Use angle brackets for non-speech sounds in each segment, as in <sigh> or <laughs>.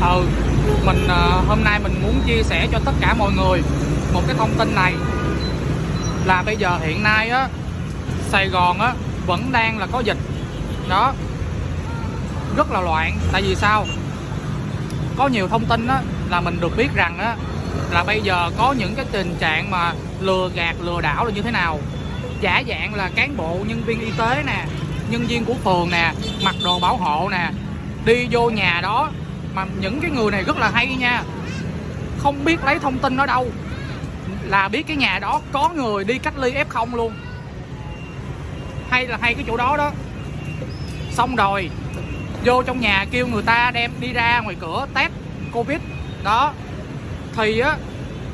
ừ mình à, hôm nay mình muốn chia sẻ cho tất cả mọi người một cái thông tin này. Là bây giờ hiện nay á, Sài Gòn á, vẫn đang là có dịch. Đó. Rất là loạn. Tại vì sao? Có nhiều thông tin á, là mình được biết rằng á, là bây giờ có những cái tình trạng mà lừa gạt, lừa đảo là như thế nào. Giả dạng là cán bộ, nhân viên y tế nè, nhân viên của phường nè, mặc đồ bảo hộ nè, đi vô nhà đó mà những cái người này rất là hay nha. Không biết lấy thông tin ở đâu. Là biết cái nhà đó có người đi cách ly f0 luôn. Hay là hay cái chỗ đó đó. Xong rồi, vô trong nhà kêu người ta đem đi ra ngoài cửa test covid. Đó. Thì á,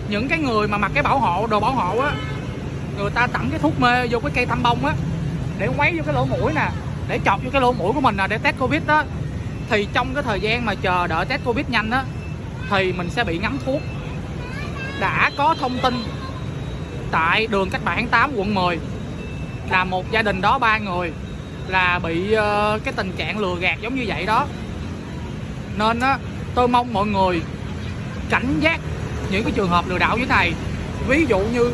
những cái người mà mặc cái bảo hộ, đồ bảo hộ á, người ta tặng cái thuốc mê vô cái cây tăm bông á, để quấy vô cái lỗ mũi nè, để chọc vô cái lỗ mũi của mình nè, để test covid đó thì trong cái thời gian mà chờ đợi test covid nhanh á, thì mình sẽ bị ngắm thuốc. Đã có thông tin tại đường cách mạng tháng 8 quận 10 là một gia đình đó, ba người, là bị ờ, cái tình trạng lừa gạt giống như vậy đó. Nên á, tôi mong mọi người cảnh giác những cái trường hợp lừa đảo như thế này. Ví dụ như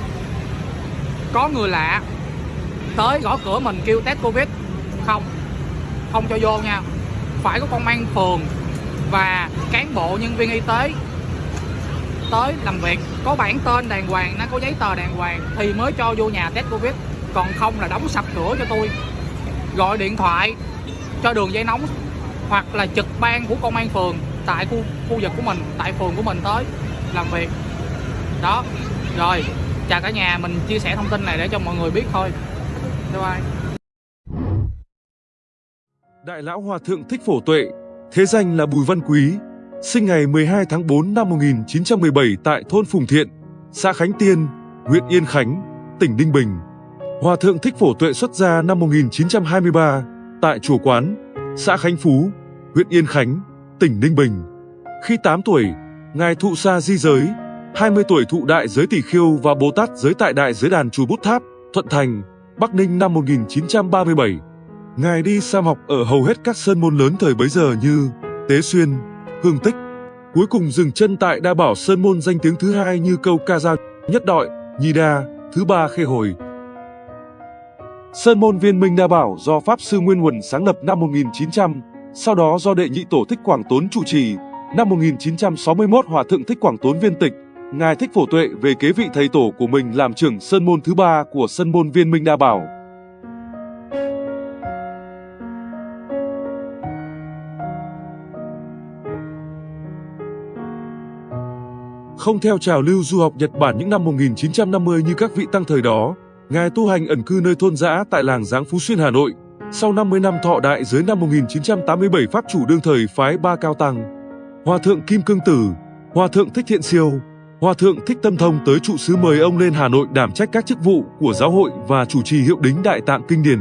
có người lạ tới gõ cửa mình kêu test covid. Không không cho vô nha phải có công an phường và cán bộ nhân viên y tế tới làm việc. Có bản tên đàng hoàng, nó có giấy tờ đàng hoàng thì mới cho vô nhà test covid. Còn không là đóng sập cửa cho tôi, gọi điện thoại cho đường dây nóng hoặc là trực ban của công an phường tại khu khu vực của mình, tại phường của mình tới làm việc. Đó, rồi, chào cả nhà, mình chia sẻ thông tin này để cho mọi người biết thôi. Bye bye. Đại lão Hòa Thượng Thích Phổ Tuệ, thế danh là Bùi Văn Quý, sinh ngày 12 tháng 4 năm 1917 tại thôn Phùng Thiện, xã Khánh Tiên, huyện Yên Khánh, tỉnh Ninh Bình. Hòa Thượng Thích Phổ Tuệ xuất gia năm 1923 tại chùa Quán, xã Khánh Phú, huyện Yên Khánh, tỉnh Ninh Bình. Khi 8 tuổi, Ngài thụ sa di giới, 20 tuổi thụ đại giới tỷ khiêu và Bồ Tát giới tại đại giới đàn chùa Bút Tháp, Thuận Thành, Bắc Ninh năm 1937. Ngài đi sam học ở hầu hết các sơn môn lớn thời bấy giờ như Tế Xuyên, Hương Tích. Cuối cùng dừng chân tại Đa Bảo Sơn môn danh tiếng thứ hai như câu ca dao, nhất đội, nhi đa, thứ ba khê hồi. Sơn môn viên minh Đa Bảo do Pháp Sư Nguyên Huẩn sáng lập năm 1900, sau đó do đệ nhị tổ Thích Quảng Tốn chủ trì. Năm 1961 Hòa Thượng Thích Quảng Tốn viên tịch, Ngài Thích Phổ Tuệ về kế vị thầy tổ của mình làm trưởng sơn môn thứ ba của sơn môn viên minh Đa Bảo. Không theo trào lưu du học Nhật Bản những năm 1950 như các vị tăng thời đó, Ngài tu hành ẩn cư nơi thôn giã tại làng Giáng Phú Xuyên Hà Nội. Sau 50 năm thọ đại dưới năm 1987 Pháp chủ đương thời phái ba cao tăng. Hòa thượng Kim Cương Tử, Hòa thượng Thích Thiện Siêu, Hòa thượng Thích Tâm Thông tới trụ xứ mời ông lên Hà Nội đảm trách các chức vụ của giáo hội và chủ trì hiệu đính Đại Tạng Kinh Điển.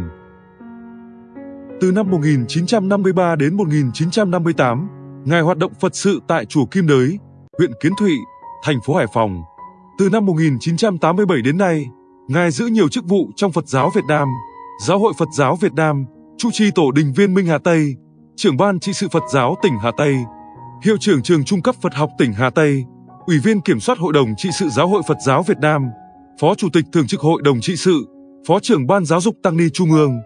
Từ năm 1953 đến 1958, Ngài hoạt động Phật sự tại chùa Kim Đới, huyện Kiến Thụy, thành phố Hải Phòng. Từ năm 1987 đến nay, Ngài giữ nhiều chức vụ trong Phật giáo Việt Nam, Giáo hội Phật giáo Việt Nam, trụ trì tổ đình viên Minh Hà Tây, trưởng ban trị sự Phật giáo tỉnh Hà Tây, hiệu trưởng trường trung cấp Phật học tỉnh Hà Tây, ủy viên kiểm soát hội đồng trị sự Giáo hội Phật giáo Việt Nam, phó chủ tịch thường trực hội đồng trị sự, phó trưởng ban giáo dục tăng ni Trung ương,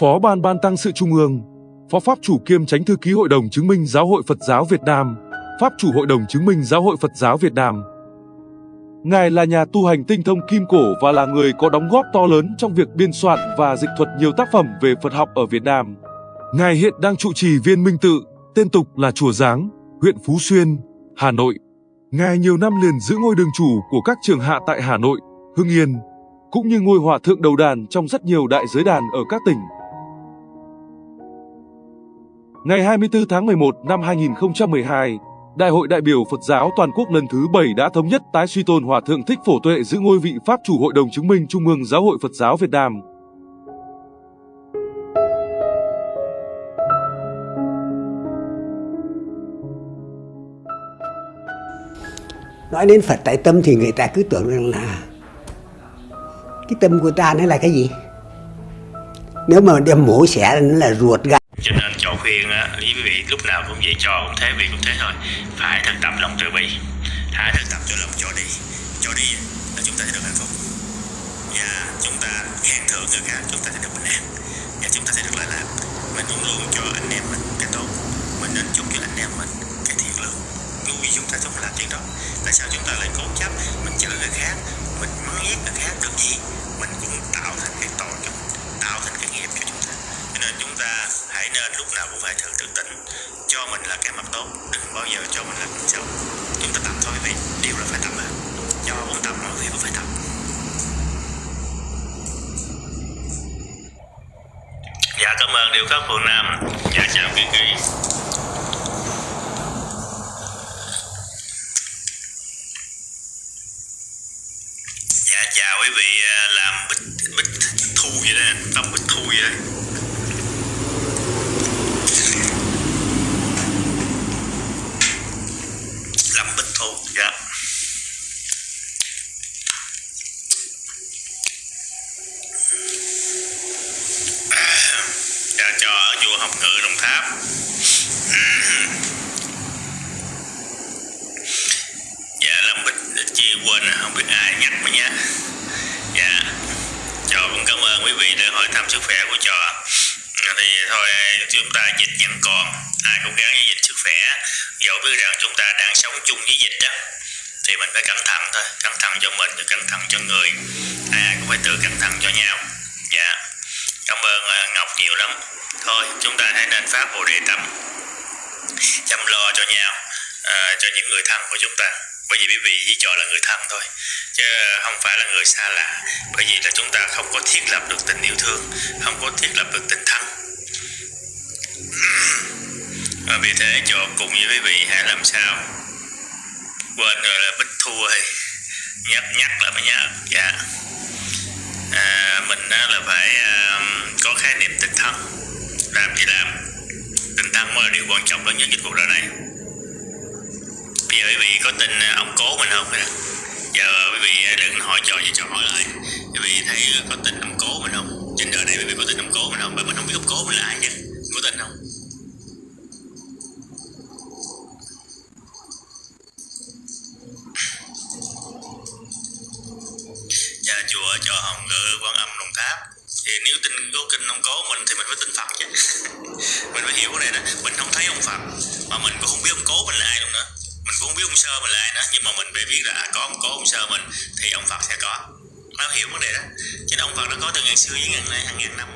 phó ban ban tăng sự Trung ương, phó pháp chủ kiêm tránh thư ký hội đồng chứng minh Giáo hội Phật giáo Việt Nam, pháp chủ hội đồng chứng minh Giáo hội Phật giáo Việt Nam. Ngài là nhà tu hành tinh thông kim cổ và là người có đóng góp to lớn trong việc biên soạn và dịch thuật nhiều tác phẩm về Phật học ở Việt Nam. Ngài hiện đang trụ trì viên Minh Tự, tên tục là Chùa Giáng, huyện Phú Xuyên, Hà Nội. Ngài nhiều năm liền giữ ngôi đường chủ của các trường hạ tại Hà Nội, Hưng Yên, cũng như ngôi hòa thượng đầu đàn trong rất nhiều đại giới đàn ở các tỉnh. Ngày 24 tháng 11 năm 2012, Đại hội đại biểu Phật giáo toàn quốc lần thứ 7 đã thống nhất tái suy tôn Hòa thượng Thích Phổ Tuệ giữ ngôi vị Pháp chủ Hội đồng chứng minh Trung ương Giáo hội Phật giáo Việt Nam. nói đến Phật tại tâm thì người ta cứ tưởng rằng là cái tâm của ta nó là cái gì nếu mà đem mổ xẻ nó là ruột gan cho nên chọn khuyên á, với quý vị lúc nào cũng vậy cho cũng thế vì cũng thế thôi. Phải thực tập lòng từ bi. Hãy thực tập cho lòng cho đi. Cho đi là chúng ta sẽ được hạnh phúc. Và chúng ta khen thưởng người khác chúng ta sẽ được bình an. Và chúng ta sẽ được lợi lạc. Mình luôn luôn cho anh em mình cái tốt. Mình nên chúc cho anh em mình cái thiện lương. Ngu vì chúng ta không làm chuyện đó. Tại sao chúng ta lại cố chấp? Mình chửi người khác. Mình mắng ghét người khác được gì? Mình cũng tạo thành cái tội cho mình tạo thành cái nghiệp cho chúng ta. Cho nên chúng ta hãy nên lúc nào cũng phải thử tự tỉnh cho mình là cái mặt tốt, đừng bao giờ cho mình là mặt xấu chúng ta tập thôi quý vị điều là phải tập mà. Cho cũng tập mọi người cũng phải tập dạ cảm ơn điều khắc phường nam. Dạ chào quý kỳ dạ chào quý vị à, làm bích bích thu vậy đó tâm bích thu vậy. đó lâm bích thu dạ dạ cho ở chùa học ngữ đồng tháp dạ lâm bích chia quên rồi, không biết ai nhắc mà nhé. dạ trò cũng cảm ơn quý vị đã hỏi thăm sức khỏe của trò. Thì thôi chúng ta dịch vẫn còn ai cũng gắng với dịch sức khỏe. Dẫu biết rằng chúng ta đang sống chung với dịch đó thì mình phải cẩn thận thôi. Cẩn thận cho mình và cẩn thận cho người. Ai cũng phải tự cẩn thận cho nhau. Dạ cảm ơn à, ngọc nhiều lắm. Thôi chúng ta hãy nên phát bồ đề tâm. Chăm lo cho nhau ờ, cho những người thân của chúng ta bởi vì quý vị chỉ cho là người thân thôi chứ không phải là người xa lạ. Bởi vì là chúng ta không có thiết lập được tình yêu thương không có thiết lập được tình thân. Và vì thế cho cùng với quý vị hãy làm sao quên rồi là bích thua rồi nhắc nhắc là mới nhớ. Dạ. À, mình đó là phải à, có khái niệm tình thân. Làm gì làm tình thân mới là điều quan trọng lớn nhất trên cuộc đời này bây giờ quý vị có tin à, ông cố mình không nè? Giờ quý vị à, đừng hỏi trò gì, trò hỏi lại. Quý vị thấy có tin ông cố mình không? Trên đời này quý vị có tin ông cố mình không? Bởi mình không biết ông cố mình là ai chứ có tin không? Nhà chùa cho hồng ngự quan âm đồng tháp. Thì nếu tin có kinh ông cố mình thì mình phải tin phật chứ. <laughs> Mình phải hiểu cái này đó mình không thấy ông phật, mà mình cũng không biết ông cố mình là ai luôn nữa cũng không biết ông sơ mình là ai đó nhưng mà mình phải biết là à, có ông cố ông sơ mình thì ông phật sẽ có. Nó hiểu vấn đề đó. Chứ ông phật nó có từ ngàn xưa với ngàn nay hàng ngàn năm.